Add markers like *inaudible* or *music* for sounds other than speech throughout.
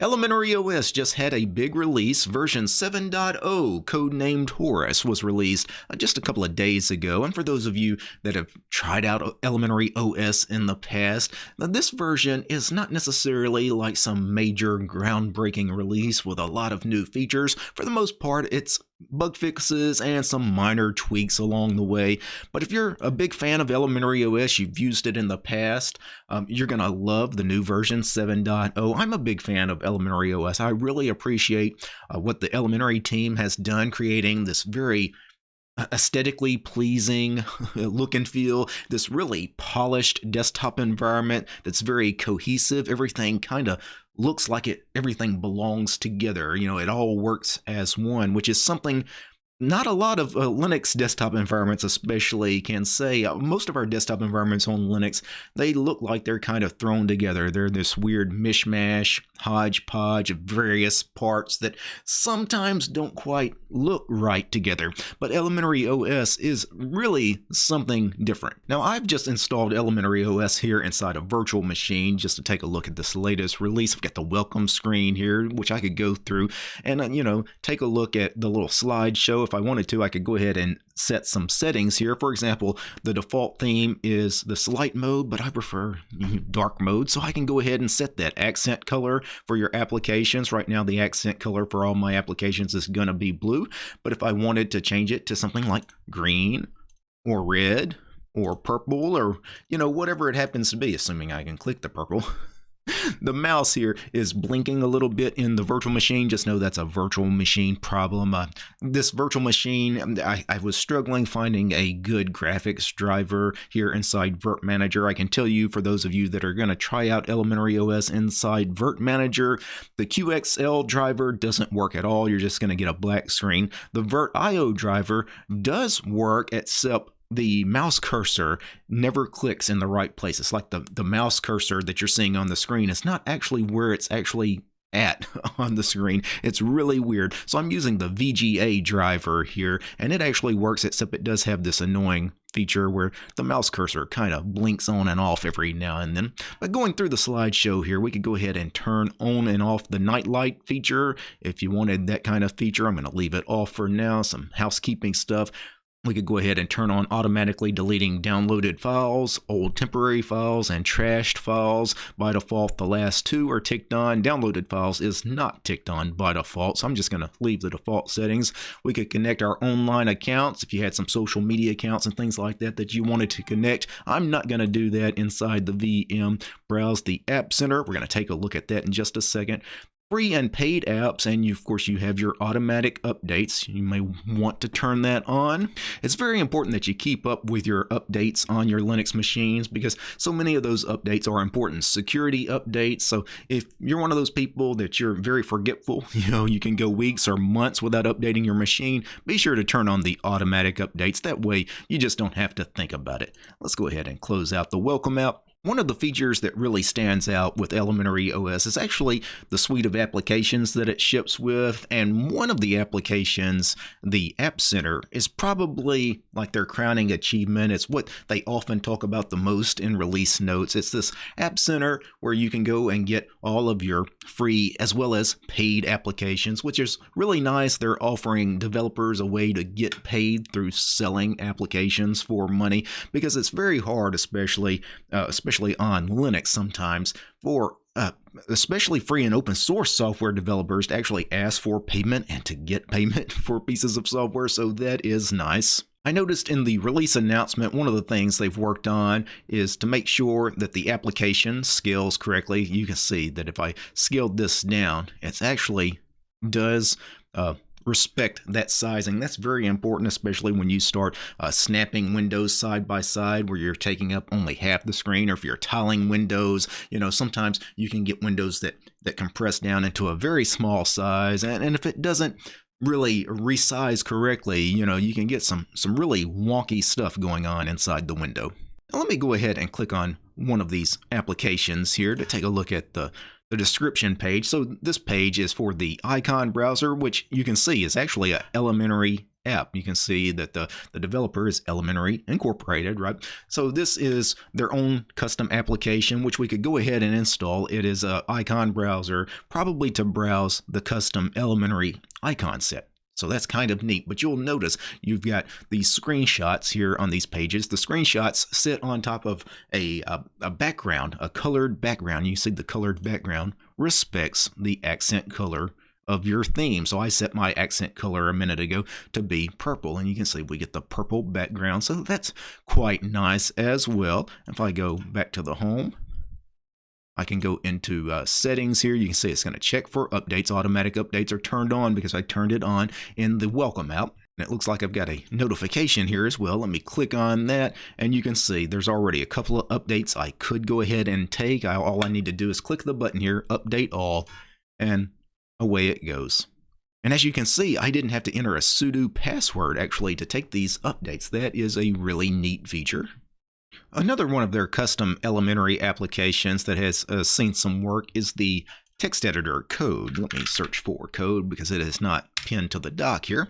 Elementary OS just had a big release. Version 7.0, codenamed Horus, was released uh, just a couple of days ago. And for those of you that have tried out Elementary OS in the past, this version is not necessarily like some major groundbreaking release with a lot of new features. For the most part, it's bug fixes and some minor tweaks along the way. But if you're a big fan of Elementary OS, you've used it in the past, um, you're going to love the new version 7.0. I'm a big fan of Elementary OS. I really appreciate uh, what the Elementary team has done, creating this very uh, aesthetically pleasing *laughs* look and feel, this really polished desktop environment that's very cohesive. Everything kind of looks like it everything belongs together. You know, it all works as one, which is something not a lot of uh, Linux desktop environments, especially, can say. Uh, most of our desktop environments on Linux, they look like they're kind of thrown together. They're this weird mishmash, hodgepodge of various parts that sometimes don't quite look right together. But Elementary OS is really something different. Now, I've just installed Elementary OS here inside a virtual machine just to take a look at this latest release. I've got the welcome screen here, which I could go through and, uh, you know, take a look at the little slideshow if I wanted to, I could go ahead and set some settings here. For example, the default theme is this light mode, but I prefer dark mode. So I can go ahead and set that accent color for your applications. Right now, the accent color for all my applications is going to be blue. But if I wanted to change it to something like green or red or purple or, you know, whatever it happens to be, assuming I can click the purple. *laughs* *laughs* the mouse here is blinking a little bit in the virtual machine. Just know that's a virtual machine problem. Uh, this virtual machine, um, I, I, was struggling finding a good graphics driver here inside Virt Manager. I can tell you for those of you that are going to try out Elementary OS inside Virt Manager, the QXL driver doesn't work at all. You're just going to get a black screen. The VirtIO driver does work except the mouse cursor never clicks in the right place. It's like the, the mouse cursor that you're seeing on the screen. It's not actually where it's actually at *laughs* on the screen. It's really weird. So I'm using the VGA driver here, and it actually works, except it does have this annoying feature where the mouse cursor kind of blinks on and off every now and then. But going through the slideshow here, we could go ahead and turn on and off the nightlight feature. If you wanted that kind of feature, I'm going to leave it off for now. Some housekeeping stuff we could go ahead and turn on automatically deleting downloaded files, old temporary files, and trashed files. By default, the last two are ticked on. Downloaded files is not ticked on by default, so I'm just going to leave the default settings. We could connect our online accounts if you had some social media accounts and things like that that you wanted to connect. I'm not going to do that inside the VM. Browse the App Center. We're going to take a look at that in just a second free and paid apps and you, of course you have your automatic updates. You may want to turn that on. It's very important that you keep up with your updates on your linux machines because so many of those updates are important. Security updates. So if you're one of those people that you're very forgetful *laughs* you know you can go weeks or months without updating your machine be sure to turn on the automatic updates. That way you just don't have to think about it. Let's go ahead and close out the welcome app one of the features that really stands out with Elementary OS is actually the suite of applications that it ships with. And one of the applications, the App Center, is probably like their crowning achievement. It's what they often talk about the most in release notes. It's this App Center where you can go and get all of your free as well as paid applications, which is really nice. They're offering developers a way to get paid through selling applications for money because it's very hard, especially, uh, especially especially on Linux sometimes, for uh, especially free and open source software developers to actually ask for payment and to get *laughs* payment for pieces of software. So that is nice. I noticed in the release announcement, one of the things they've worked on is to make sure that the application scales correctly. You can see that if I scaled this down, it actually does uh, respect that sizing. That's very important, especially when you start uh, snapping windows side by side where you're taking up only half the screen, or if you're tiling windows, you know, sometimes you can get windows that, that compress down into a very small size. And, and if it doesn't really resize correctly, you know, you can get some, some really wonky stuff going on inside the window. Now let me go ahead and click on one of these applications here to take a look at the the description page. So this page is for the icon browser, which you can see is actually a elementary app. You can see that the, the developer is Elementary Incorporated, right? So this is their own custom application, which we could go ahead and install. It is a icon browser, probably to browse the custom Elementary icon set. So that's kind of neat, but you'll notice you've got these screenshots here on these pages. The screenshots sit on top of a, a, a, background, a colored background. You see the colored background respects the accent color of your theme. So I set my accent color a minute ago to be purple, and you can see we get the purple background. So that's quite nice as well. If I go back to the home, I can go into uh, settings here. You can see it's going to check for updates. Automatic updates are turned on because I turned it on in the welcome app. And it looks like I've got a notification here as well. Let me click on that and you can see there's already a couple of updates I could go ahead and take. I, all I need to do is click the button here, update all, and away it goes. And as you can see, I didn't have to enter a sudo password actually to take these updates. That is a really neat feature. Another one of their custom elementary applications that has uh, seen some work is the text editor code. Let me search for code because it is not pinned to the dock here.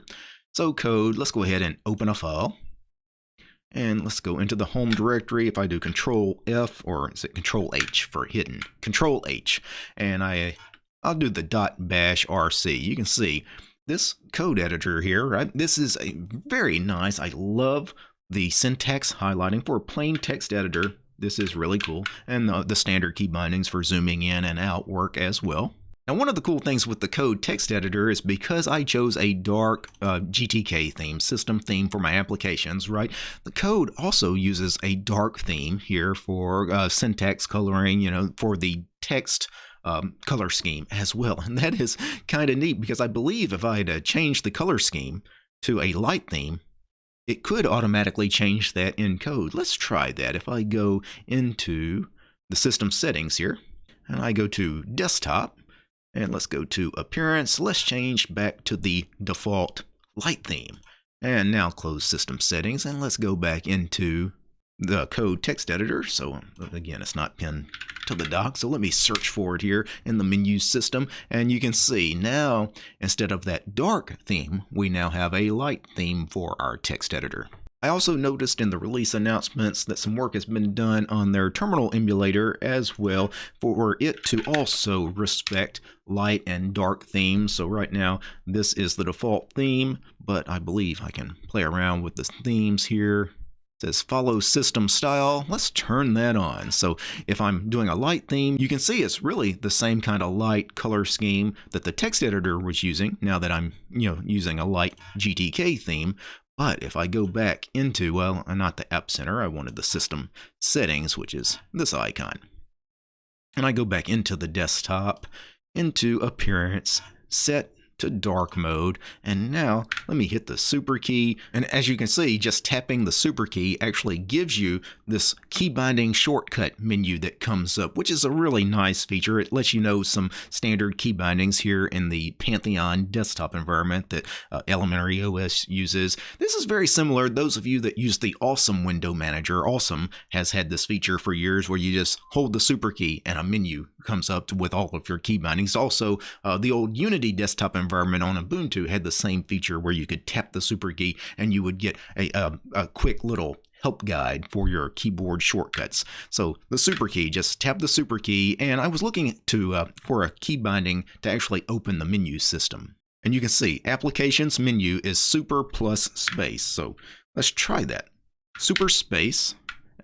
So code, let's go ahead and open a file. And let's go into the home directory. If I do control F or is it control H for hidden? Control H. And I, I'll do the dot bash RC. You can see this code editor here, right? This is a very nice. I love the syntax highlighting for a plain text editor. This is really cool. And the, the standard key bindings for zooming in and out work as well. Now, one of the cool things with the code text editor is because I chose a dark uh, GTK theme, system theme for my applications, right? The code also uses a dark theme here for uh, syntax coloring, you know, for the text um, color scheme as well. And that is kind of neat because I believe if I had uh, changed the color scheme to a light theme, it could automatically change that in code. Let's try that. If I go into the system settings here, and I go to desktop, and let's go to appearance, let's change back to the default light theme. And now close system settings, and let's go back into the code text editor. So again, it's not pinned to the dock. So let me search for it here in the menu system. And you can see now, instead of that dark theme, we now have a light theme for our text editor. I also noticed in the release announcements that some work has been done on their terminal emulator as well for it to also respect light and dark themes. So right now this is the default theme, but I believe I can play around with the themes here says follow system style. Let's turn that on. So if I'm doing a light theme, you can see it's really the same kind of light color scheme that the text editor was using now that I'm, you know, using a light GTK theme. But if I go back into, well, not the App Center, I wanted the system settings, which is this icon. And I go back into the desktop, into appearance, set to dark mode. And now let me hit the super key. And as you can see, just tapping the super key actually gives you this key binding shortcut menu that comes up, which is a really nice feature. It lets you know some standard key bindings here in the Pantheon desktop environment that uh, Elementary OS uses. This is very similar. Those of you that use the Awesome window manager, Awesome has had this feature for years where you just hold the super key and a menu comes up with all of your key bindings. Also, uh, the old Unity desktop environment on Ubuntu had the same feature where you could tap the super key and you would get a, a, a quick little help guide for your keyboard shortcuts. So the super key, just tap the super key, and I was looking to uh, for a key binding to actually open the menu system. And you can see applications menu is super plus space. So let's try that. Super space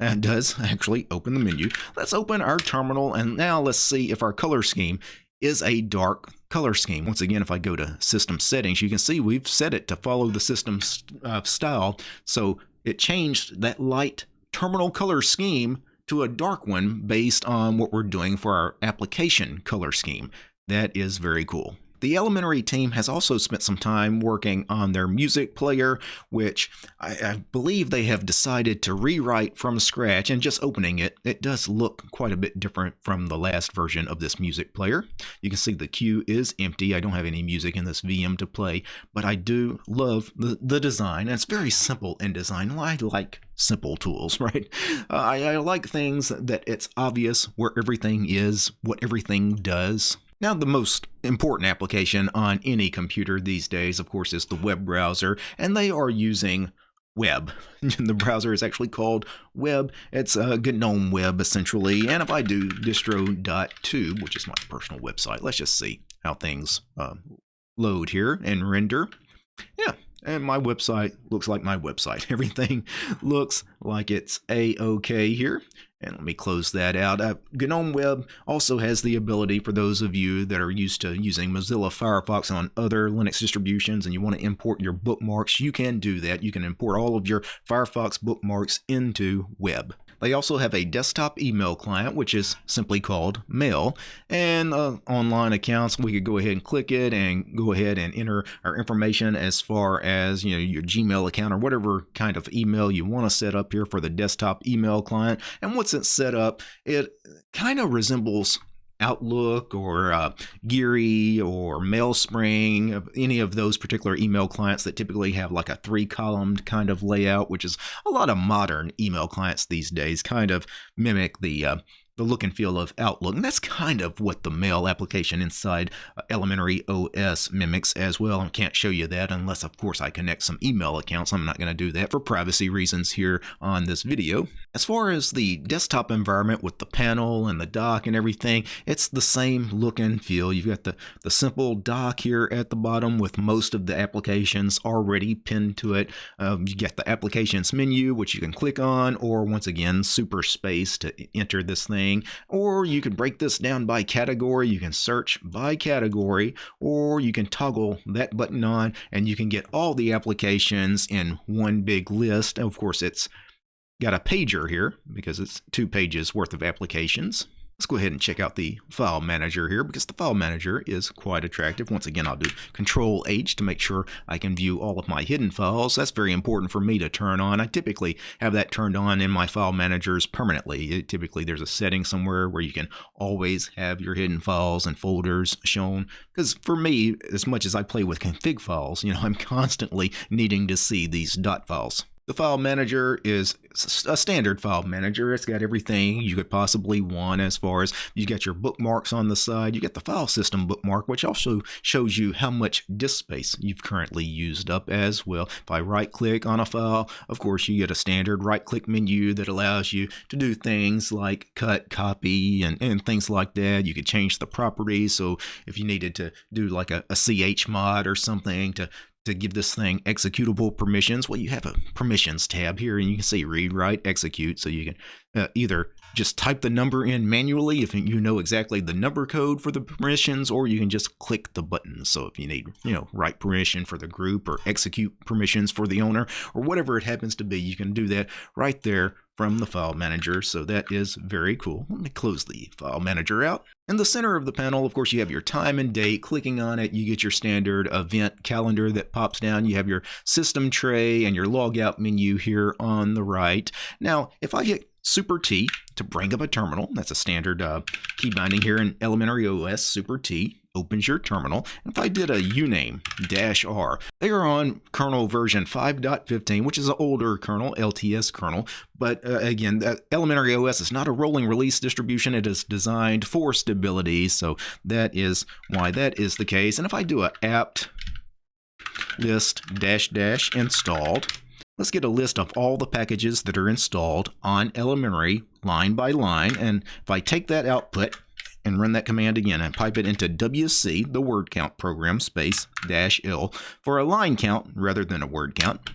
and does *laughs* actually open the menu. Let's open our terminal and now let's see if our color scheme is a dark color scheme. Once again, if I go to system settings, you can see we've set it to follow the system uh, style. So it changed that light terminal color scheme to a dark one based on what we're doing for our application color scheme. That is very cool. The Elementary team has also spent some time working on their music player, which I, I, believe they have decided to rewrite from scratch and just opening it, it does look quite a bit different from the last version of this music player. You can see the queue is empty. I don't have any music in this VM to play, but I do love the, the design. And it's very simple in design. I like simple tools, *laughs* right? Uh, I, I like things that it's obvious where everything is, what everything does. Now, the most important application on any computer these days, of course, is the web browser, and they are using web. *laughs* the browser is actually called web. It's a GNOME web essentially. And if I do distro.tube, which is my personal website, let's just see how things uh, load here and render. Yeah, and my website looks like my website. *laughs* Everything looks like it's a-okay here. And let me close that out. Uh, GNOME Web also has the ability for those of you that are used to using Mozilla Firefox on other Linux distributions and you want to import your bookmarks, you can do that. You can import all of your Firefox bookmarks into Web. They also have a desktop email client, which is simply called Mail. And uh, online accounts, we could go ahead and click it and go ahead and enter our information as far as you know your Gmail account or whatever kind of email you want to set up here for the desktop email client. And once it's set up, it kind of resembles Outlook or uh, Geary or MailSpring, any of those particular email clients that typically have like a three columned kind of layout, which is a lot of modern email clients these days kind of mimic the uh, the look and feel of Outlook. And that's kind of what the mail application inside uh, Elementary OS mimics as well. I can't show you that unless, of course, I connect some email accounts. I'm not going to do that for privacy reasons here on this video. As far as the desktop environment with the panel and the dock and everything, it's the same look and feel. You've got the, the simple dock here at the bottom with most of the applications already pinned to it. Um, you get the applications menu, which you can click on, or once again, super space to enter this thing thing, or you can break this down by category. You can search by category, or you can toggle that button on and you can get all the applications in one big list. Of course, it's got a pager here because it's two pages worth of applications. Let's go ahead and check out the file manager here because the file manager is quite attractive. Once again, I'll do Control H to make sure I can view all of my hidden files. That's very important for me to turn on. I typically have that turned on in my file managers permanently. It, typically, there's a setting somewhere where you can always have your hidden files and folders shown. Because for me, as much as I play with config files, you know, *laughs* I'm constantly needing to see these dot files. The file manager is a standard file manager. It's got everything you could possibly want as far as you got your bookmarks on the side. You get the file system bookmark, which also shows you how much disk space you've currently used up as well. If I right click on a file, of course, you get a standard right click menu that allows you to do things like cut, copy, and, and things like that. You could change the properties. So if you needed to do like a, a CH mod or something to to give this thing executable permissions, well, you have a permissions tab here and you can say read, write, execute. So you can uh, either just type the number in manually if you know exactly the number code for the permissions, or you can just click the button. So if you need, you know, write permission for the group or execute permissions for the owner or whatever it happens to be, you can do that right there from the file manager. So that is very cool. Let me close the file manager out. In the center of the panel, of course, you have your time and date. Clicking on it, you get your standard event calendar that pops down. You have your system tray and your logout menu here on the right. Now, if I hit Super T to bring up a terminal. That's a standard uh, key binding here in Elementary OS. Super T opens your terminal. And if I did a uname dash R, they are on kernel version 5.15, which is an older kernel, LTS kernel. But uh, again, Elementary OS is not a rolling release distribution. It is designed for stability. So that is why that is the case. And if I do a apt list dash dash installed, Let's get a list of all the packages that are installed on Elementary line by line. And if I take that output and run that command again and pipe it into WC, the word count program, space dash L, for a line count rather than a word count,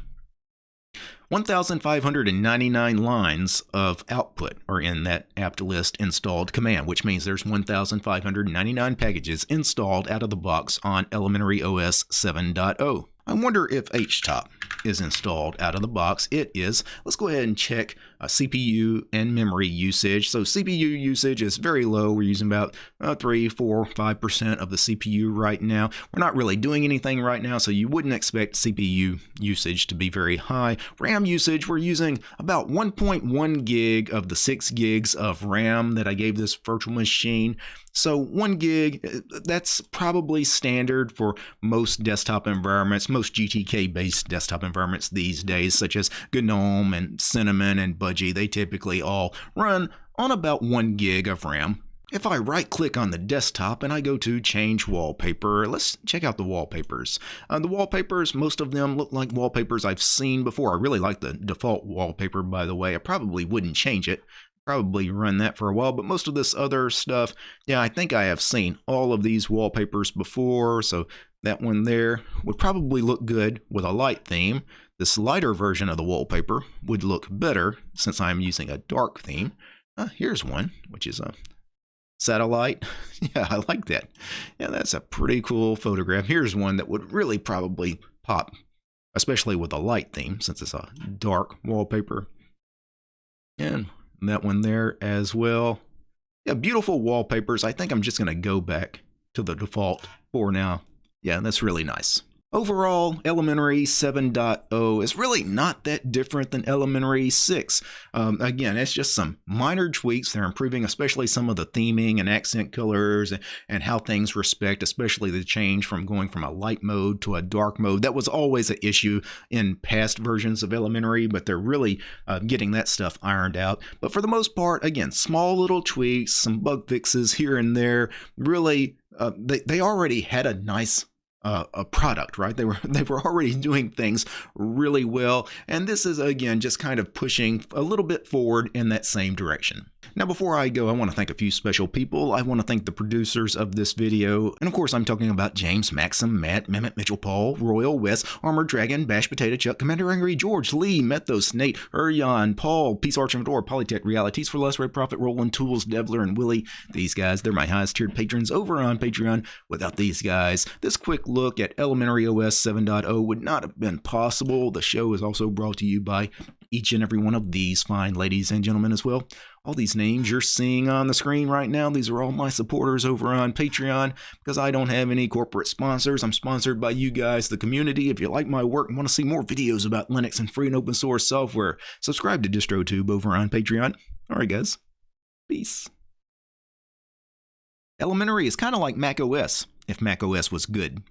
1,599 lines of output are in that apt list installed command, which means there's 1,599 packages installed out of the box on Elementary OS 7.0. I wonder if HTOP is installed out of the box. It is. Let's go ahead and check uh, CPU and memory usage. So CPU usage is very low. We're using about uh, 3, 4, 5% of the CPU right now. We're not really doing anything right now, so you wouldn't expect CPU usage to be very high. RAM usage, we're using about 1.1 gig of the 6 gigs of RAM that I gave this virtual machine. So one gig, uh, that's probably standard for most desktop environments, most GTK-based desktop environments these days, such as GNOME and Cinnamon and They typically all run on about one gig of RAM. If I right click on the desktop and I go to change wallpaper, let's check out the wallpapers. Uh, the wallpapers, most of them look like wallpapers I've seen before. I really like the default wallpaper, by the way. I probably wouldn't change it. Probably run that for a while, but most of this other stuff, yeah, I think I have seen all of these wallpapers before, so that one there would probably look good with a light theme. This lighter version of the wallpaper would look better since I'm using a dark theme. Uh, here's one, which is a satellite. *laughs* Yeah, I like that. Yeah, that's a pretty cool photograph. Here's one that would really probably pop, especially with a light theme since it's a dark wallpaper. And that one there as well. Yeah, beautiful wallpapers. I think I'm just going to go back to the default for now. Yeah, that's really nice. Overall, Elementary 7.0 is really not that different than Elementary 6. Um, again, it's just some minor tweaks. They're improving, especially some of the theming and accent colors and, and how things respect, especially the change from going from a light mode to a dark mode. That was always an issue in past versions of Elementary, but they're really uh, getting that stuff ironed out. But for the most part, again, small little tweaks, some bug fixes here and there. Really, uh, they, they already had a nice uh, a product, right? They were *laughs* they were already doing things really well, and this is again just kind of pushing a little bit forward in that same direction. Now, before I go, I want to thank a few special people. I want to thank the producers of this video, and of course, I'm talking about James, Maxim, Matt, Mehmet, Mitchell, Paul, Royal, Wes, Armored Dragon, Bash Potato, Chuck, Commander Angry, George, Lee, Methos, Nate, Uryan, Paul, Peace Arch Fedora, Polytech, Realities for Less, Red Profit, Roland, Tools, Devler, and Willie. These guys, they're my highest tiered patrons over on Patreon. Without these guys, this quick look at Elementary OS 7.0 would not have been possible. The show is also brought to you by each and every one of these fine ladies and gentlemen as well. All these names you're seeing on the screen right now, these are all my supporters over on Patreon because I don't have any corporate sponsors. I'm sponsored by you guys, the community. If you like my work and want to see more videos about Linux and free and open source software, subscribe to DistroTube over on Patreon. All right, guys. Peace. Elementary is kind of like Mac OS, if Mac OS was good.